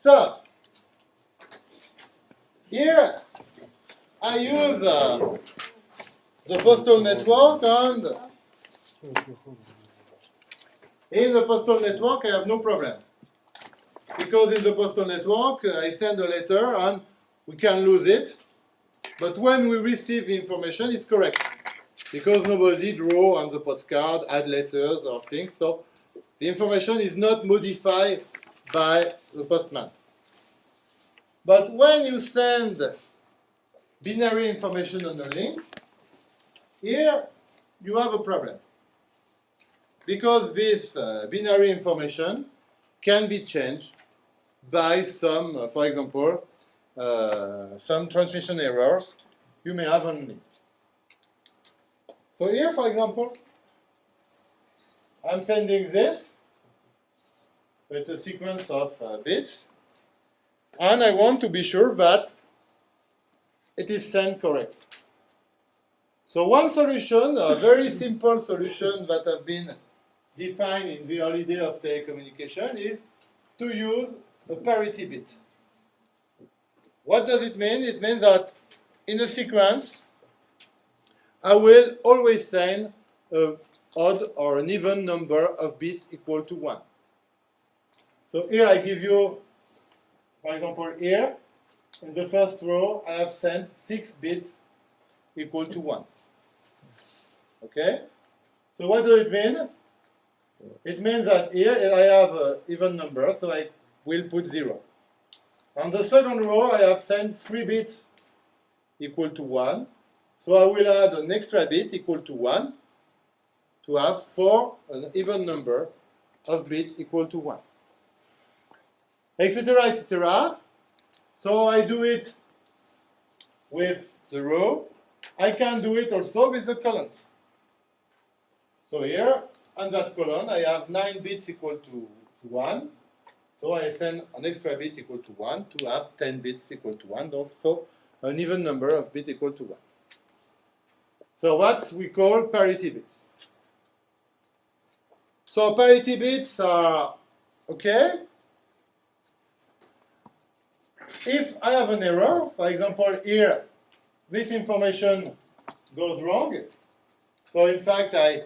So, here I use uh, the postal network and in the postal network I have no problem. Because in the postal network I send a letter and we can lose it. But when we receive information, it's correct. Because nobody draw on the postcard, add letters or things. So the information is not modified by the postman. But when you send binary information on a link, here you have a problem. Because this uh, binary information can be changed by some, uh, for example, uh, some transmission errors you may have on link. So here, for example, I'm sending this with a sequence of uh, bits, and I want to be sure that it is sent correctly. So one solution, a very simple solution that have been defined in the early day of telecommunication is to use a parity bit. What does it mean? It means that in a sequence, I will always send an odd or an even number of bits equal to 1. So here I give you, for example, here, in the first row, I have sent 6 bits equal to 1. Okay? So what does it mean? It means that here I have an even number, so I will put 0. On the second row, I have sent 3 bits equal to 1. So I will add an extra bit equal to 1 to have 4, an even number of bits equal to 1 etc., etc. So I do it with the row. I can do it also with the columns. So here, on that column, I have 9 bits equal to 1. So I send an extra bit equal to 1 to have 10 bits equal to 1. So an even number of bits equal to 1. So what we call parity bits. So parity bits are okay, if I have an error, for example, here, this information goes wrong. So in fact, I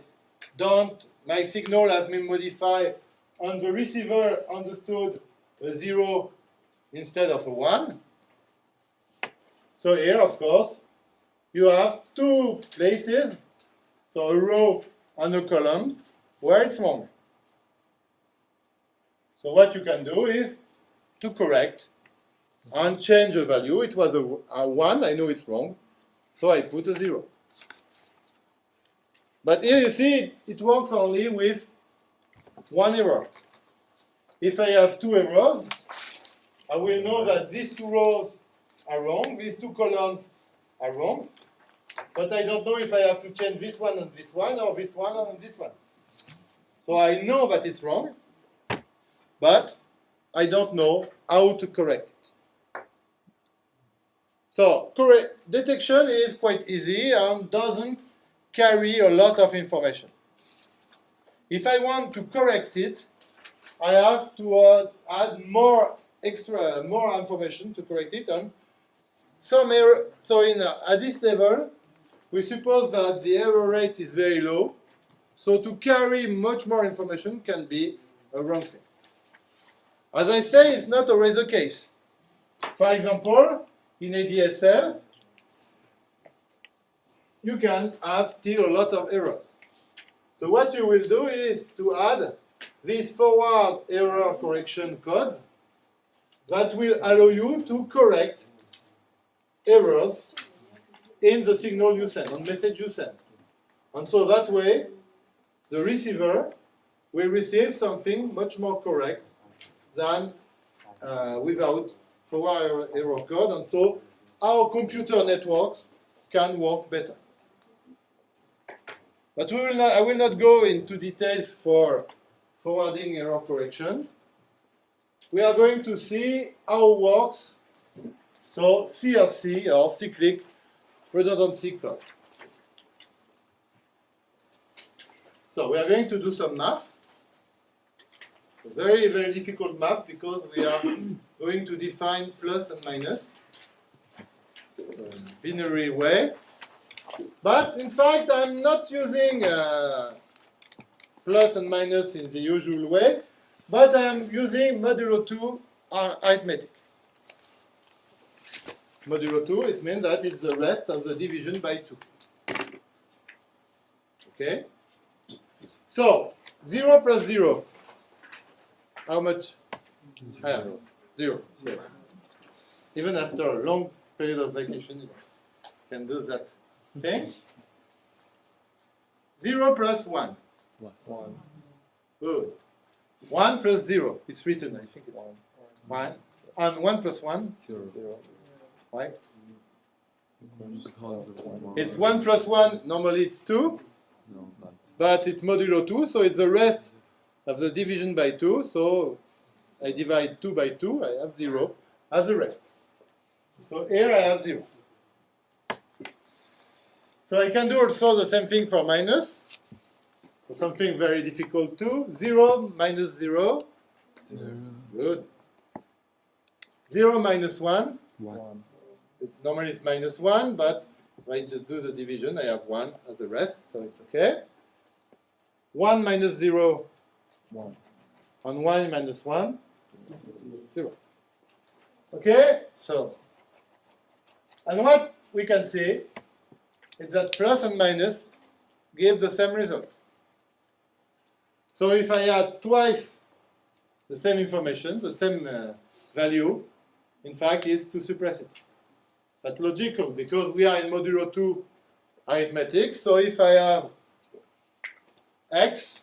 don't, my signal has been modified and the receiver understood a zero instead of a one. So here, of course, you have two places, so a row and a column, where it's wrong. So what you can do is to correct and change the value. It was a, a 1, I know it's wrong, so I put a 0. But here you see it, it works only with one error. If I have two errors, I will know that these two rows are wrong, these two columns are wrong, but I don't know if I have to change this one and this one, or this one and this one. So I know that it's wrong, but I don't know how to correct it. So detection is quite easy and doesn't carry a lot of information. If I want to correct it, I have to uh, add more extra, more information to correct it. And some error, so in uh, at this level, we suppose that the error rate is very low. So to carry much more information can be a wrong thing. As I say, it's not always the case. For example, in ADSL, you can have still a lot of errors. So what you will do is to add this forward error correction code that will allow you to correct errors in the signal you send, on message you send. And so that way, the receiver will receive something much more correct than uh, without forward error code, and so our computer networks can work better. But we will not, I will not go into details for forwarding error correction. We are going to see how it works. So CRC, or cyclic redundancy clock. So we are going to do some math. Very, very difficult math because we are going to define plus and minus in binary way. But in fact, I'm not using uh, plus and minus in the usual way, but I'm using modulo 2 arithmetic. Modulo 2, it means that it's the rest of the division by 2. Okay? So, 0 plus 0. How much? Zero. Zero. Yes. Even after a long period of vacation, you can do that. Okay? 0 plus 1. One. Good. 1 plus 0. It's written, I think. It's 1. And 1 plus 1. Zero. Zero. Why? Because of one. It's 1 plus 1. Normally it's 2. No, but But it's modulo 2, so it's the rest of the division by 2. So I divide 2 by 2. I have 0 as the rest. So here I have 0. So I can do also the same thing for minus. For something very difficult too. 0 minus 0. zero. Good. 0 minus 1. One. One. It's normally it's minus 1, but if I just do the division, I have 1 as the rest, so it's okay. 1 minus 0 One. on 1 minus 1, 0. Okay, so, and what we can see is that plus and minus give the same result. So if I add twice the same information, the same uh, value, in fact, is to suppress it. That's logical because we are in modulo 2 arithmetic. So if I have x,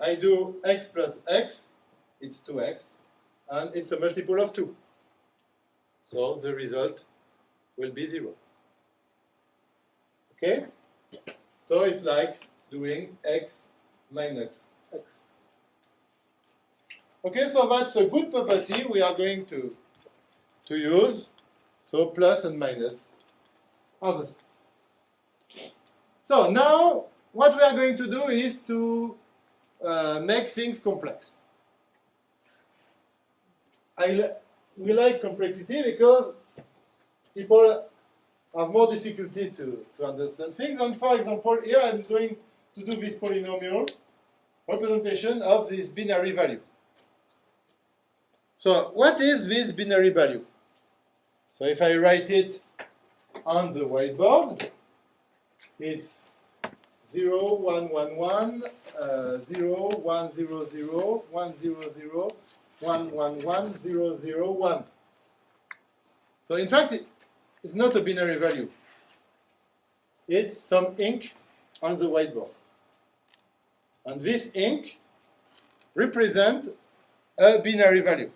I do x plus x, it's 2x, and it's a multiple of 2. So the result will be 0. Okay? So it's like doing x minus x. Okay, so that's a good property we are going to, to use. So plus and minus others. So now what we are going to do is to uh, make things complex. I we like complexity because people have more difficulty to, to understand things. And for example, here I'm going to do this polynomial representation of this binary value. So what is this binary value? So if I write it on the whiteboard, it's 0, 1, 1, 1, uh, 0, 1, 0, 0, 1, 0, 0, 1, 1, 1, 0, 0, 1. So in fact, it, it's not a binary value. It's some ink on the whiteboard. And this ink represents a binary value.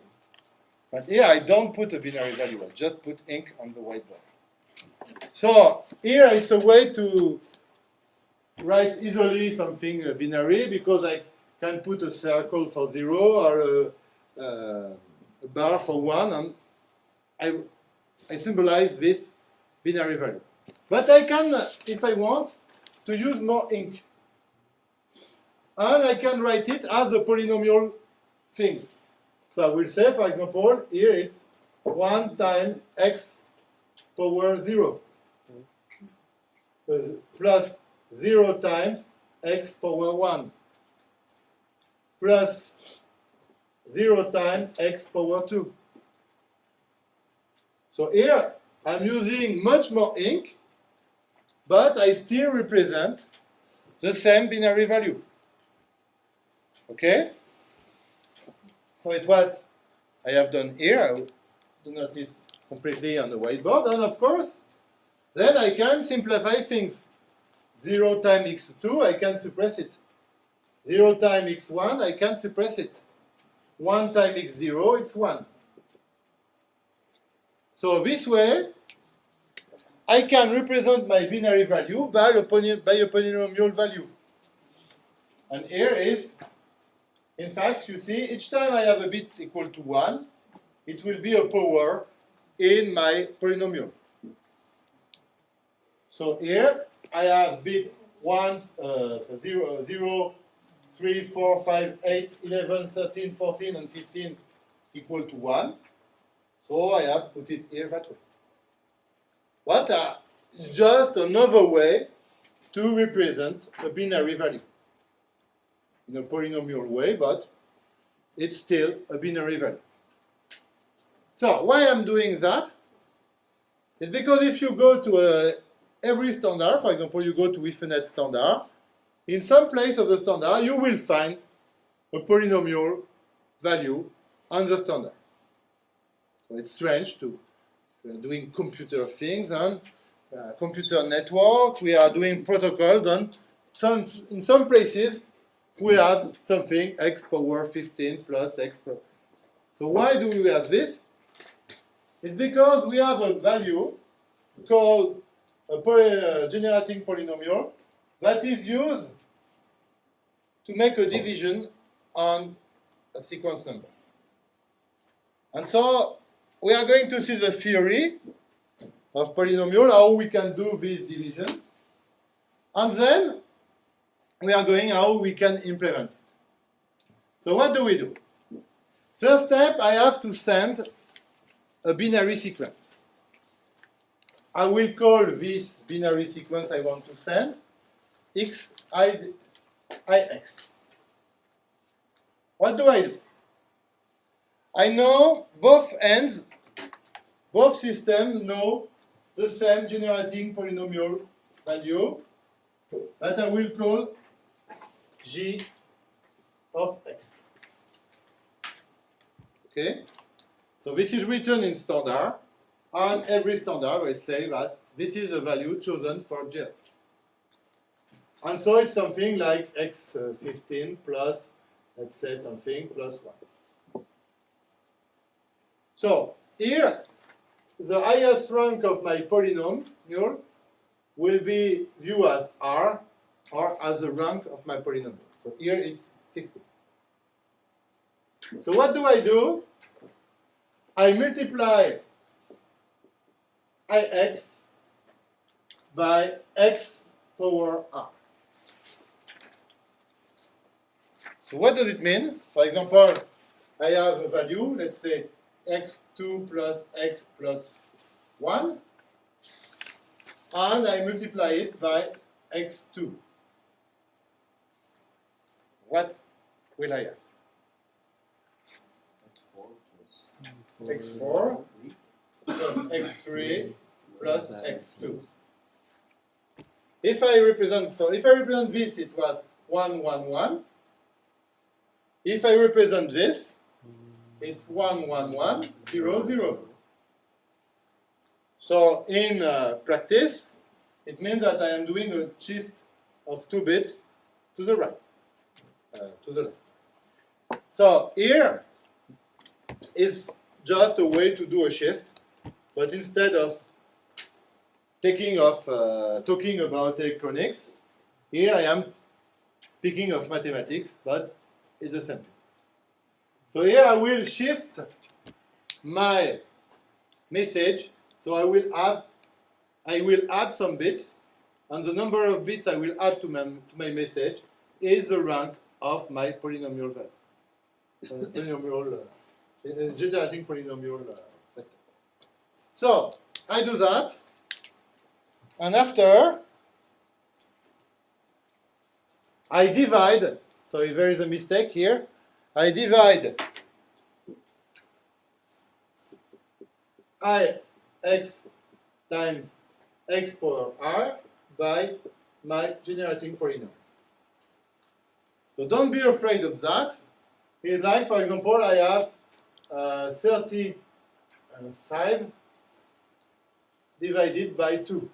But here I don't put a binary value, I just put ink on the whiteboard. So here it's a way to write easily something binary because I can put a circle for zero or a, uh, bar for one and I, I symbolize this binary value. But I can, uh, if I want, to use more ink. And I can write it as a polynomial thing. So I will say, for example, here it's 1 times x power 0. Plus 0 times x power 1. Plus 0 times x power 2. So here I'm using much more ink, but I still represent the same binary value. Okay? So it what I have done here. I do not it completely on the whiteboard. And of course, then I can simplify things. 0 times x2, I can suppress it. 0 times x1, I can suppress it. 1 times x0, it's 1. So this way, I can represent my binary value by a, by a polynomial value. And here is, in fact, you see, each time I have a bit equal to 1, it will be a power in my polynomial. So here, I have bit 1, uh, 0, 0, 3, 4, 5, 8, 11, 13, 14, and 15 equal to 1. So I have put it here that way. What are just another way to represent a binary value in a polynomial way, but it's still a binary value. So why I'm doing that is because if you go to a, every standard, for example, you go to Ethernet standard, in some place of the standard, you will find a polynomial value on the standard. So it's strange to we are doing computer things and uh, computer network. We are doing protocols and some in some places we have something x power 15 plus x power. So why do we have this? It's because we have a value called a poly, uh, generating polynomial that is used to make a division on a sequence number. And so we are going to see the theory of polynomial, how we can do this division. And then we are going how we can implement it. So what do we do? First step, I have to send a binary sequence. I will call this binary sequence I want to send x i, i x. What do I do? I know both ends, both systems know the same generating polynomial value that I will call g of x. Okay? So this is written in standard, and every standard will say that this is the value chosen for g of x. And so it's something like x15 uh, plus, let's say something, plus 1. So here, the highest rank of my polynomial will be viewed as r, or as the rank of my polynomial. So here it's 60. So what do I do? I multiply ix by x power r. So what does it mean? For example, I have a value, let's say x2 plus x plus 1, and I multiply it by x2. What will I have? x4 plus x3 plus x2. If I represent, so if I represent this, it was 1, 1, 1. If I represent this, it's 1, 1, 1, 0, 0. So in uh, practice, it means that I am doing a shift of two bits to the right, uh, to the left. So here is just a way to do a shift, but instead of taking uh, talking about electronics, here I am speaking of mathematics, but it's the same thing. So here I will shift my message. So I will add I will add some bits, and the number of bits I will add to my, to my message is the rank of my polynomial value. Uh, polynomial, uh, generating polynomial uh, vector. So I do that, and after I divide. So if there is a mistake here, I divide i x times x power r by my generating polynomial. So don't be afraid of that. It's like, for example, I have uh, 35 divided by 2.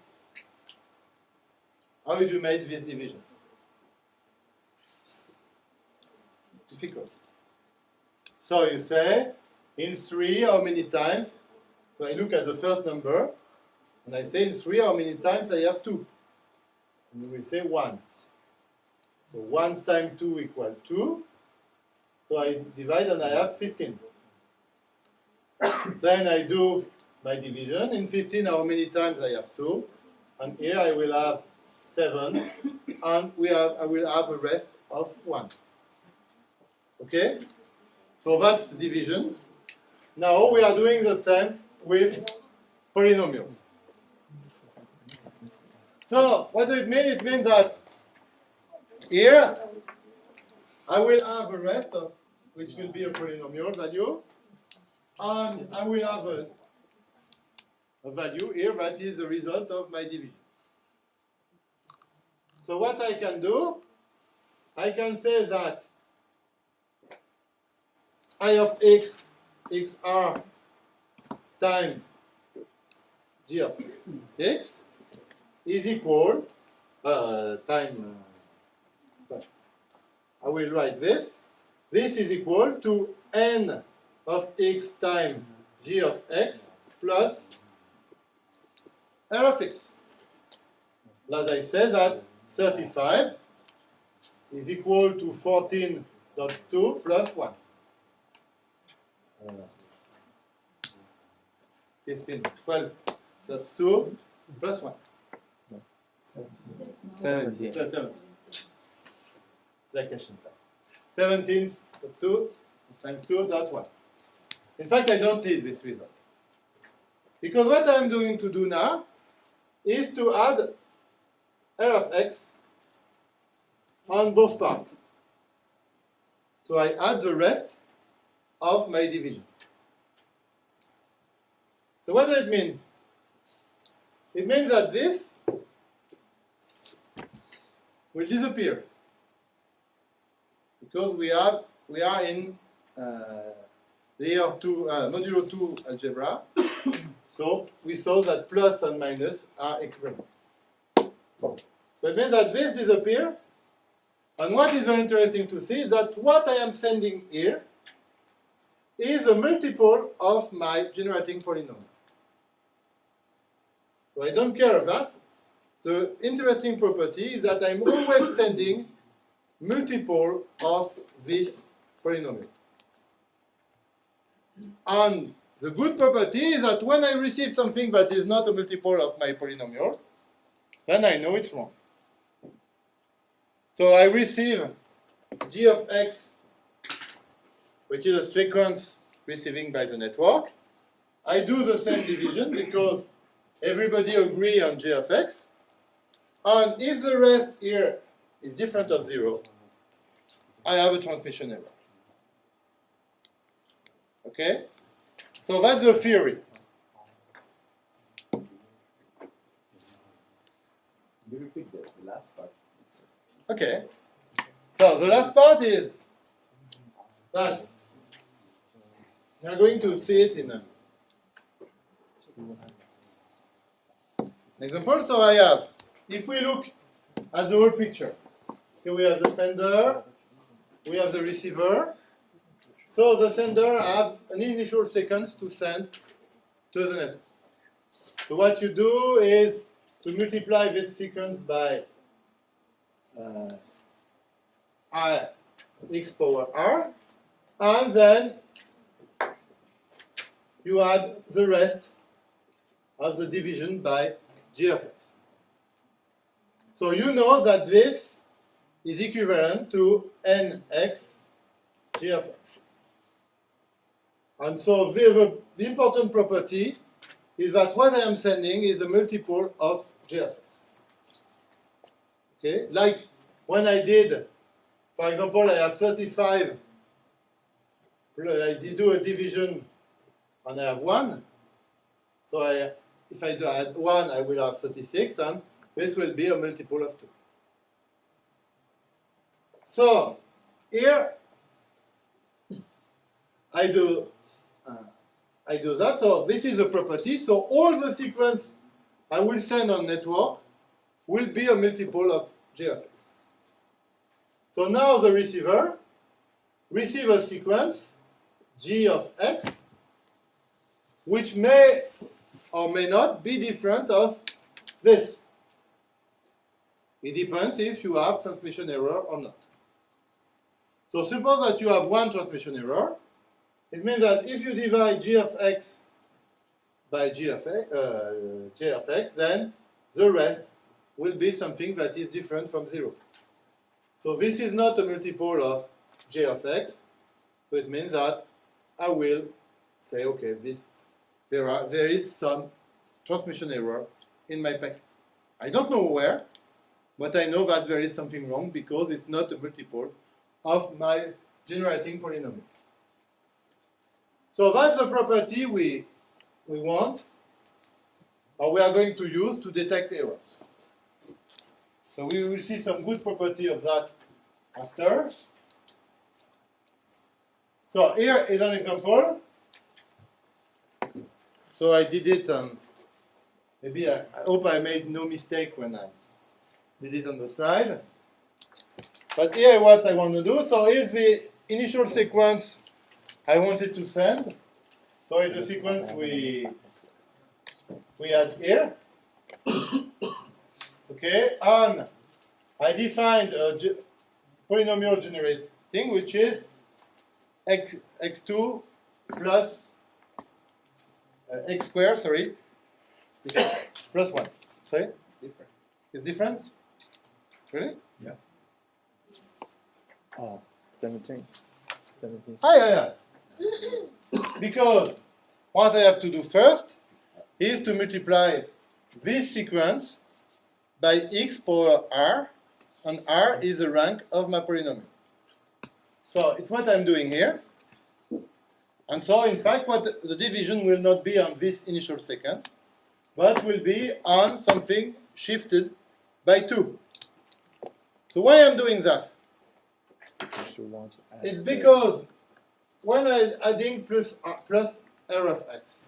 How would you make this division? Difficult. So you say, in 3, how many times? So I look at the first number, and I say in 3, how many times I have 2? And will say 1. So 1 times 2 equals 2. So I divide and I have 15. then I do my division. In 15, how many times I have 2? And here I will have 7. And we have, I will have a rest of 1. Okay? So that's division. Now we are doing the same with polynomials. So what does it mean? It means that here I will have a rest of which will be a polynomial value, and I will have a, a value here that is the result of my division. So what I can do, I can say that I of x, xr times g of x is equal, uh, time, uh, I will write this, this is equal to n of x times g of x plus r of x. As I said that 35 is equal to 14.2 plus 1. Uh, 15, 12, that's 2 plus 1. Seventeen. Plus 7. Vacation time. 17 2 times 2 dot 1. In fact, I don't need this result. Because what I'm going to do now is to add r of x on both parts. So I add the rest of my division. So what does it mean? It means that this will disappear because we are we are in uh, layer two uh, modulo two algebra. so we saw that plus and minus are equivalent. So it means that this disappear. And what is very interesting to see is that what I am sending here is a multiple of my generating polynomial. So I don't care of that. The interesting property is that I'm always sending multiple of this polynomial. And the good property is that when I receive something that is not a multiple of my polynomial, then I know it's wrong. So I receive g of x, which is a sequence receiving by the network. I do the same division because everybody agree on g of x. And if the rest here is different of zero, I have a transmission error. Okay? So that's the theory. You repeat the the last part. Okay. So the last part is that we are going to see it in a example. So I have, if we look at the whole picture, here we have the sender, we have the receiver. So the sender have an initial sequence to send to the network. So what you do is to multiply this sequence by uh, i x power r, and then you add the rest of the division by g of x. So you know that this is equivalent to nx g of x. And so the, the, important property is that what I am sending is a multiple of g of x. Okay, like when I did, for example, I have 35, I did do a division and I have 1. So I, if I do add 1, I will have 36, and this will be a multiple of 2. So here I do uh, I do that. So this is a property. So all the sequence I will send on network will be a multiple of g of x. So now the receiver receive a sequence g of x, which may or may not be different of this. It depends if you have transmission error or not. So suppose that you have one transmission error. It means that if you divide g of x by g of x, uh, j of x, then the rest will be something that is different from 0. So this is not a multiple of j of x, So it means that I will say, okay, this there are there is some transmission error in my packet. I don't know where, but I know that there is something wrong because it's not a multiple of my generating polynomial. So that's the property we we want or we are going to use to detect errors. So we will see some good property of that after. So here is an example. So I did it, um, maybe I, I hope I made no mistake when I did it on the slide. But here what I want to do, so here's the initial sequence I wanted to send. So it's the sequence we we had here. okay, and I defined a ge polynomial generating which is x, x2 plus uh, x squared, sorry, plus 1. Sorry? It's different. It's different? Really? Oh, 17. 17. Ah, yeah, yeah. because what I have to do first is to multiply this sequence by x power r, and r is the rank of my polynomial. So it's what I'm doing here. And so, in fact, what the, division will not be on this initial sequence, but will be on something shifted by 2. So why I'm doing that? It's because when I adding plus uh, plus r of x,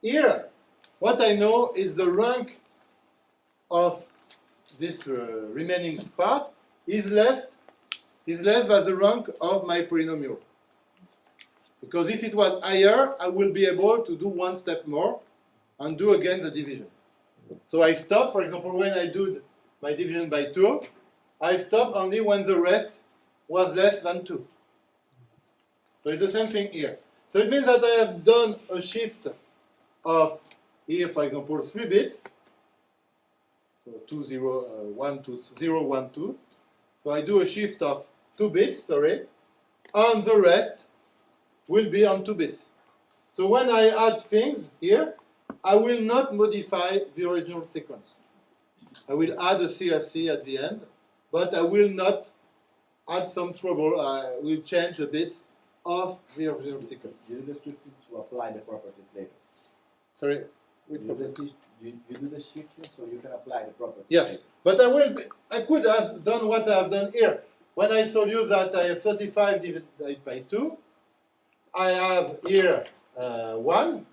here what I know is the rank of this uh, remaining part is less is less than the rank of my polynomial. Because if it was higher, I will be able to do one step more and do again the division. So I stop, for example, when I do my division by 2, I stop only when the rest was less than 2. So it's the same thing here. So it means that I have done a shift of here, for example, 3 bits. So 2, 0, uh, 1, 2, 0, 1, 2. So I do a shift of 2 bits, sorry, and the rest will be on 2 bits. So when I add things here, I will not modify the original sequence. I will add a CRC at the end, but I will not add some trouble. I will change a bit of the original sequence. You do the shifting to apply the properties later. Sorry, You with do, the, you, you do the shifting so you can apply the properties Yes, later. but I will. I could have done what I have done here. When I told you that I have 35 divided by 2, I have here uh, 1,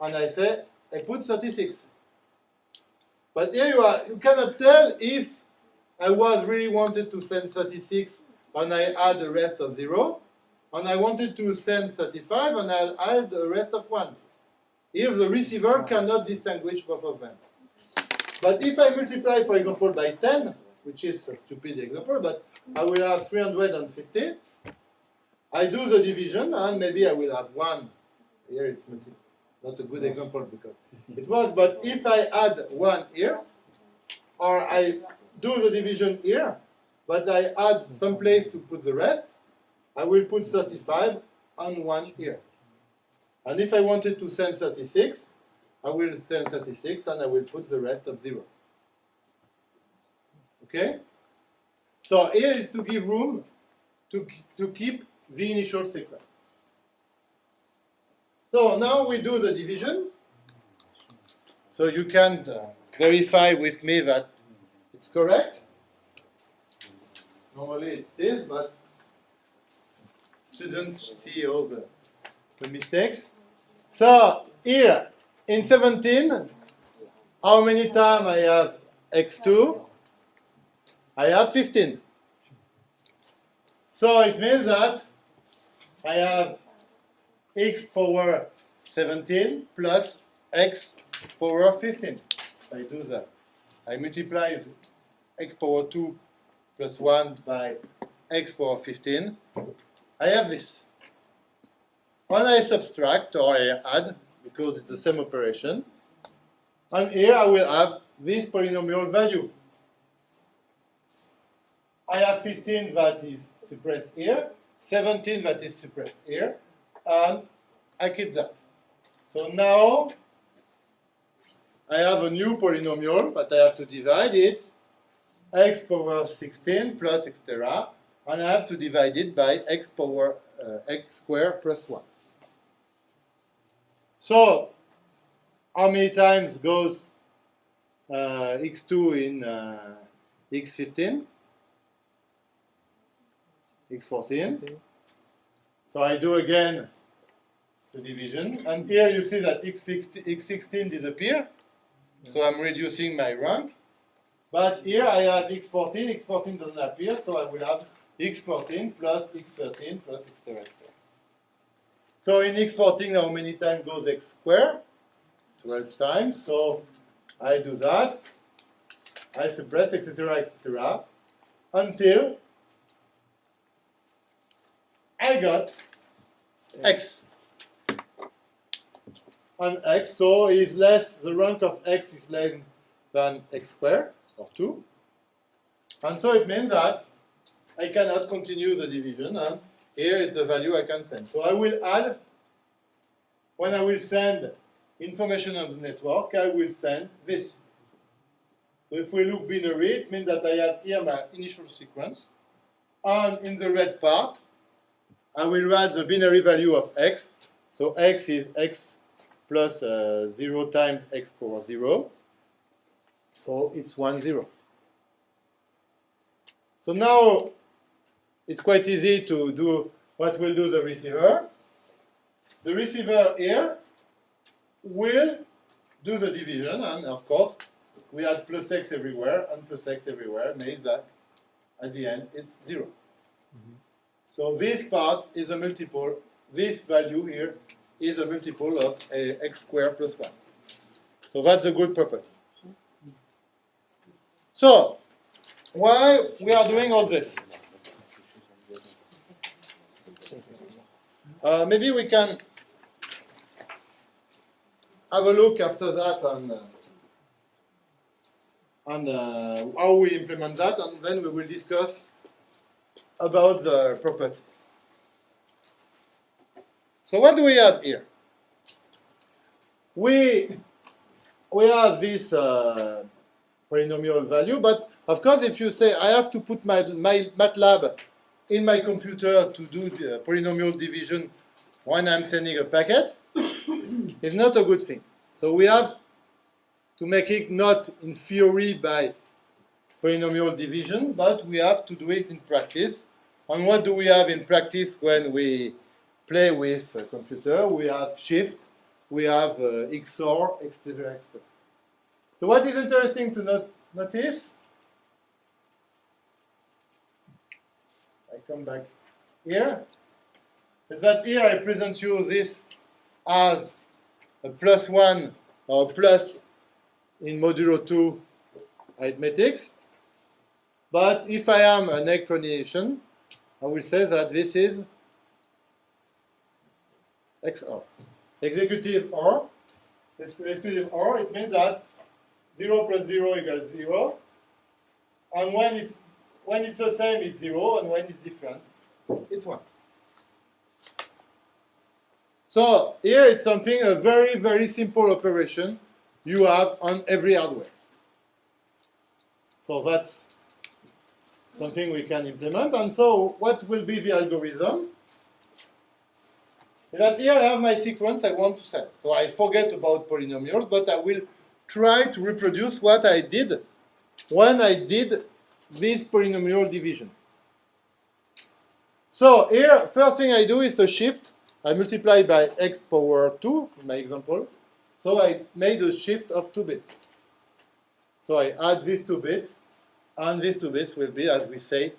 and I say I put 36. But here you are. You cannot tell if I was really wanted to send 36 and I add the rest of 0, and I wanted to send 35 and I add the rest of 1. Here the receiver cannot distinguish both of them. But if I multiply, for example, by 10, which is a stupid example, but I will have 350. I do the division, and maybe I will have 1. Here it's not, a good example because it works, but if I add 1 here, or I do the division here, but I add some place to put the rest, I will put 35 and 1 here. And if I wanted to send 36, I will send 36 and I will put the rest of 0. Okay? So here is to give room to, to keep the initial sequence. So now we do the division. So you can uh, verify with me that it's correct. Normally it is, but students see all the, the mistakes. So here in 17, how many times I have x2? I have 15. So it means that I have x power 17 plus x power 15. I do that. I multiply x power 2 plus 1 by x power 15. I have this. When I subtract or I add, because it's the same operation, and here I will have this polynomial value. I have 15 that is suppressed here, 17 that is suppressed here, and I keep that. So now I have a new polynomial, but I have to divide it x power 16 plus etc. And I have to divide it by x power uh, x squared plus 1. So how many times goes uh, x2 in uh, x15? X14. So I do again the division. And here you see that x16, x16 disappear. So I'm reducing my rank. But here I have x14, x14 doesn't appear, so I will have x14 plus x13 plus x So in x14, how many times goes x squared? 12 times. So I do that. I suppress, etc., etc., until I got x. And x, so is less, the rank of x is less than x squared, or 2. And so it means that I cannot continue the division, and here is the value I can send. So I will add, when I will send information on the network, I will send this. So if we look binary, it means that I have here my initial sequence, and in the red part, I will write the binary value of x. So x is x plus uh, 0 times x power 0. So it's 1, 0. So now it's quite easy to do what will do the receiver. The receiver here will do the division, and of course, we add plus x everywhere and plus x everywhere, means that at the end it's 0. So this part is a multiple, this value here is a multiple of a x squared plus 1. So that's a good property. So, why we are doing all this? Uh, maybe we can have a look after that on, uh, on uh, how we implement that, and then we will discuss about the properties. So what do we have here? We, we have this uh, polynomial value, but of course if you say I have to put my, my MATLAB in my computer to do the polynomial division when I'm sending a packet, it's not a good thing. So we have to make it not in theory by polynomial division, but we have to do it in practice. And what do we have in practice when we play with a computer? We have shift, we have uh, XOR, etc., etc. So what is interesting to not notice, I come back here, is that here I present you this as a plus 1 or plus in modulo 2 arithmetics. But if I am an electronician, I will say that this is XOR. Oh, executive OR. Exclusive OR, it means that 0 plus 0 equals 0. And when it's, when it's the same, it's 0, and when it's different, it's 1. So here it's something, a very, very simple operation you have on every hardware. So that's something we can implement. And so what will be the algorithm? That here I have my sequence I want to send. So I forget about polynomials, but I will try to reproduce what I did when I did this polynomial division. So here, first thing I do is a shift. I multiply by x power 2, in my example. So I made a shift of 2 bits. So I add these 2 bits, and these 2 bits will be, as we say,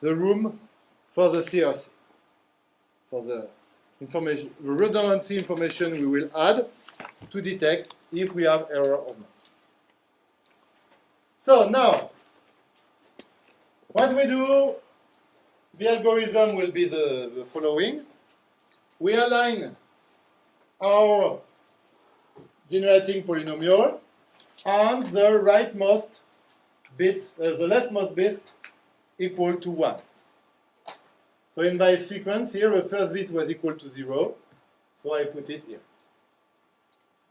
the room for the CRC, for the information, the redundancy information we will add to detect if we have error or not. So now, what we do, the algorithm will be the, the following. We align our generating polynomial and the rightmost bit, uh, the leftmost bit equal to 1. So in my sequence here, the first bit was equal to 0, so I put it here.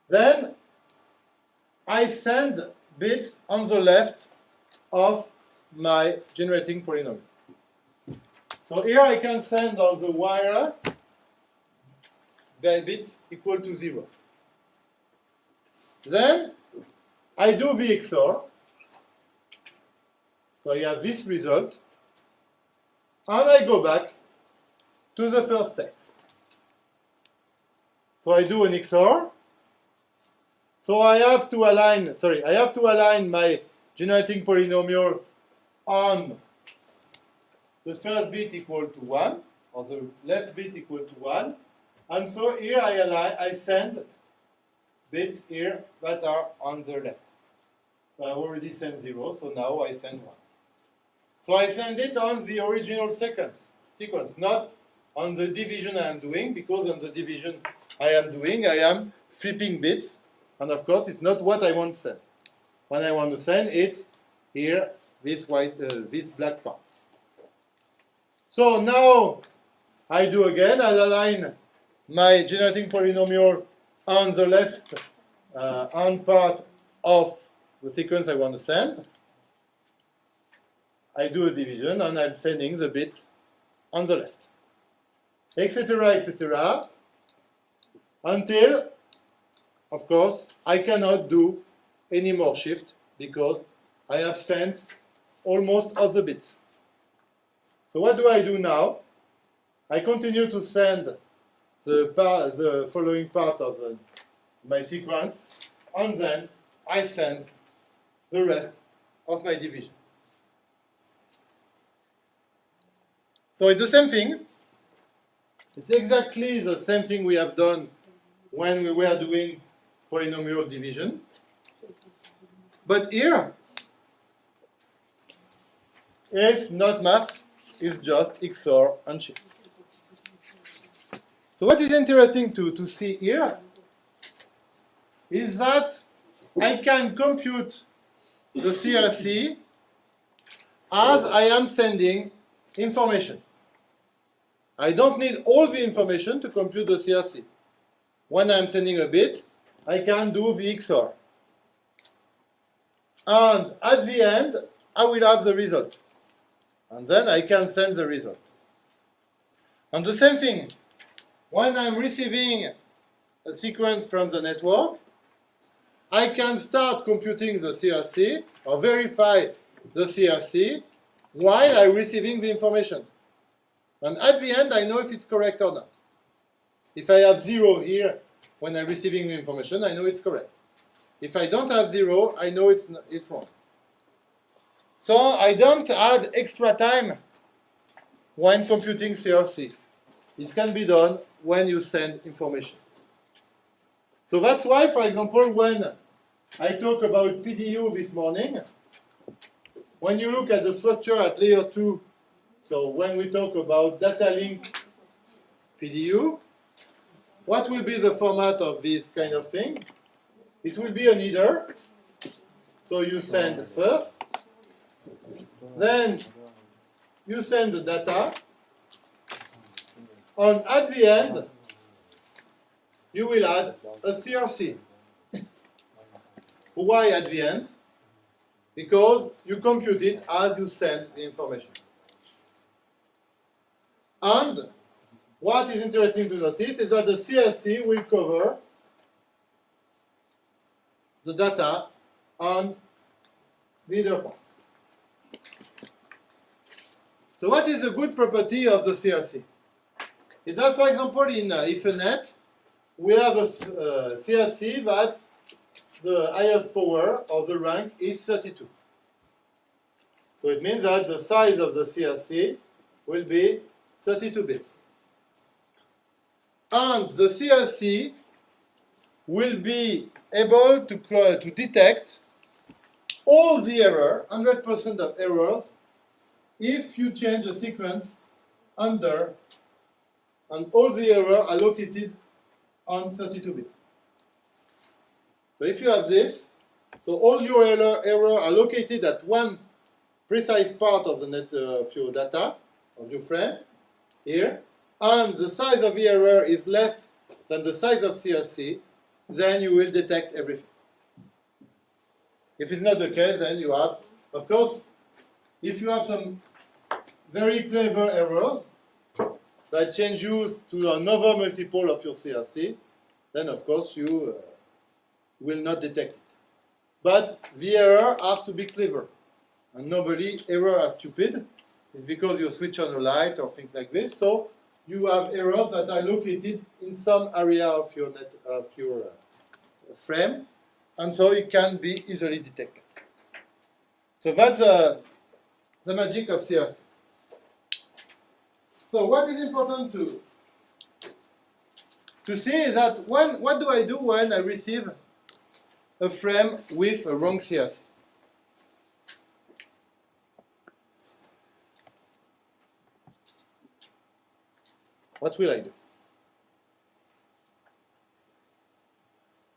Then I send bits on the left of my generating polynomial. So here I can send on the wire bits equal to 0. Then I do the XOR. So I have this result. And I go back to the first step. So I do an XOR. So I have to align, sorry, I have to align my generating polynomial on the first bit equal to 1, or the left bit equal to 1. And so here I align, I send bits here that are on the left. So I've already sent 0, so now I send 1. So I send it on the original sequence, sequence, not on the division I am doing, because on the division I am doing, I am flipping bits, and of course it's not what I want to send. When I want to send, it's here, this white, uh, this black part. So now I do again, I'll align my generating polynomial on the left uh, part of the sequence I want to send. I do a division and I'm sending the bits on the left, etc., etc., until, of course, I cannot do any more shift because I have sent almost all the bits. So what do I do now? I continue to send the, the following part of the, my sequence, and then I send the rest of my division. So it's the same thing. It's exactly the same thing we have done when we were doing polynomial division. But here, it's not math, it's just XOR and shift. So what is interesting to, to see here is that I can compute the CRC as I am sending information. I don't need all the information to compute the CRC. When I'm sending a bit, I can do the XOR. And at the end, I will have the result. And then I can send the result. And the same thing, when I'm receiving a sequence from the network, I can start computing the CRC or verify the CRC while I'm receiving the information. And at the end, I know if it's correct or not. If I have zero here when I'm receiving the information, I know it's correct. If I don't have zero, I know it's, it's wrong. So I don't add extra time when computing CRC. This can be done when you send information. So that's why, for example, when I talk about PDU this morning, when you look at the structure at layer 2, so when we talk about data link PDU, what will be the format of this kind of thing? It will be an header. So you send first, then you send the data, and at the end, you will add a CRC. Why at the end? Because you compute it as you send the information. And what is interesting to notice is that the CRC will cover the data on the header part. So what is a good property of the CRC? It's that, for example, in uh, Ethernet, we have a uh, CRC that the highest power of the rank is 32. So it means that the size of the CRC will be 32 bits. And the CRC will be able to, to detect all the error, 100% of errors, if you change the sequence under and all the error are located on 32 bits. So if you have this, so all your error, error are located at one precise part of the net uh, of your data, of your frame, here, and the size of the error is less than the size of CRC, then you will detect everything. If it's not the case, then you have, of course, if you have some very clever errors that change you to another multiple of your CRC, then of course you uh, will not detect it. But the error has to be clever. And normally error are stupid. It's because you switch on a light or things like this. So you have errors that are located in some area of your net, of your uh, frame, and so it can be easily detected. So that's uh, the magic of CRC. So what is important to to see is that when what do I do when I receive a frame with a wrong CRC? What will I do?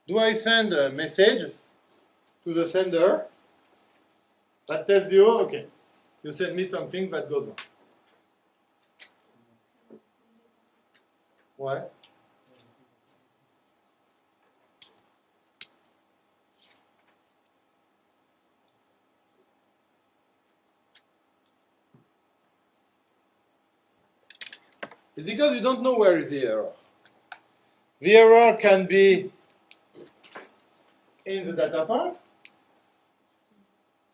Do I send a message to the sender that tells you, okay, you send me something that goes wrong? Why? It's because you don't know where is the error. The error can be in the data part.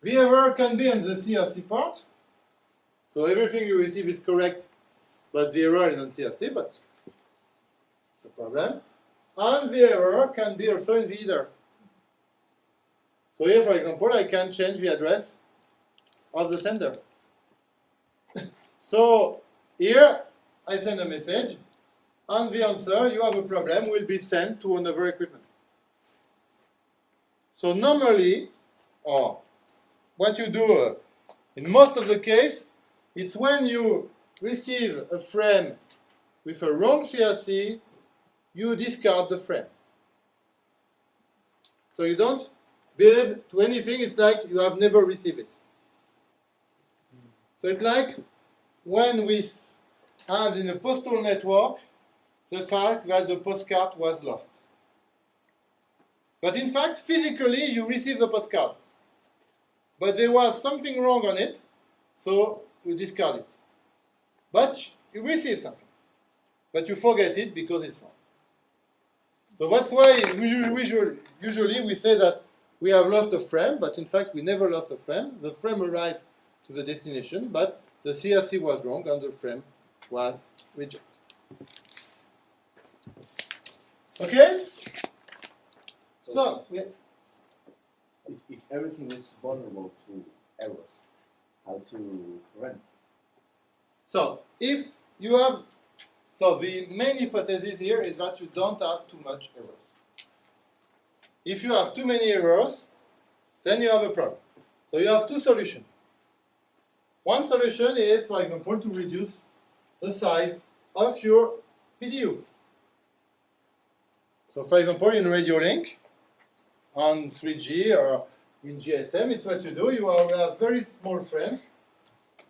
The error can be in the CRC part. So everything you receive is correct, but the error is on CRC, but it's a problem. And the error can be also in the header. So here, for example, I can change the address of the sender. so here, I send a message, and the answer, you have a problem, will be sent to another equipment. So normally, or what you do uh, in most of the case, it's when you receive a frame with a wrong CRC, you discard the frame. So you don't believe to anything, it's like you have never received it. So it's like when we have in a postal network the fact that the postcard was lost. But in fact, physically, you receive the postcard. But there was something wrong on it, so you discard it. But you receive something. But you forget it because it's wrong. So that's why usually we say that we have lost a frame, but in fact we never lost a frame. The frame arrived to the destination, but the CRC was wrong and the frame was rejected. Okay? So, yeah. If, if everything is vulnerable to errors, how to prevent? So if you have, so the main hypothesis here is that you don't have too much errors. If you have too many errors, then you have a problem. So you have two solutions. One solution is, for example, to reduce the size of your PDU. So for example, in Radio Link, on 3G or in GSM, it's what you do. You have uh, very small frames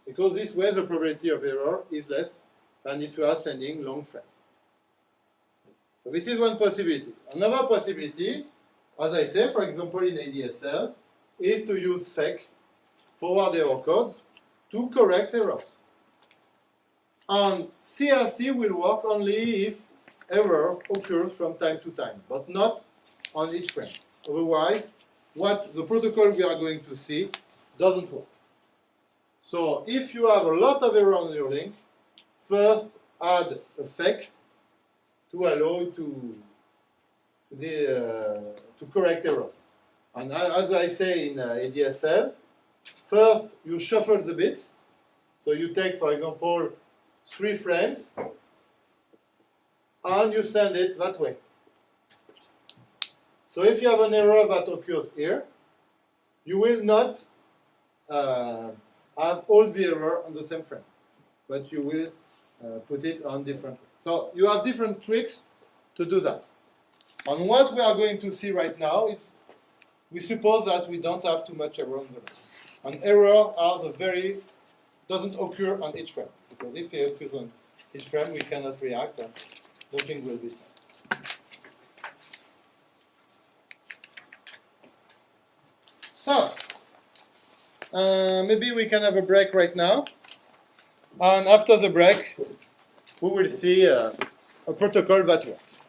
because this way the probability of error is less than if you are sending long frames. So this is one possibility. Another possibility, as I say, for example in ADSL, is to use FEC forward error codes to correct errors. And CRC will work only if error occurs from time to time, but not on each frame. Otherwise, what the protocol we are going to see doesn't work. So if you have a lot of error on your link, first add a FEC to allow to the, uh, to correct errors. And as I say in uh, ADSL, first you shuffle the bits. So you take, for example, three frames, and you send it that way. So if you have an error that occurs here, you will not uh, have all the error on the same frame, but you will uh, put it on different. So you have different tricks to do that. And what we are going to see right now is we suppose that we don't have too much error on the. An error has a very doesn't occur on each frame because if on each frame we cannot react and nothing will be sent. So, uh, maybe we can have a break right now. And after the break, we will see uh, a protocol that works.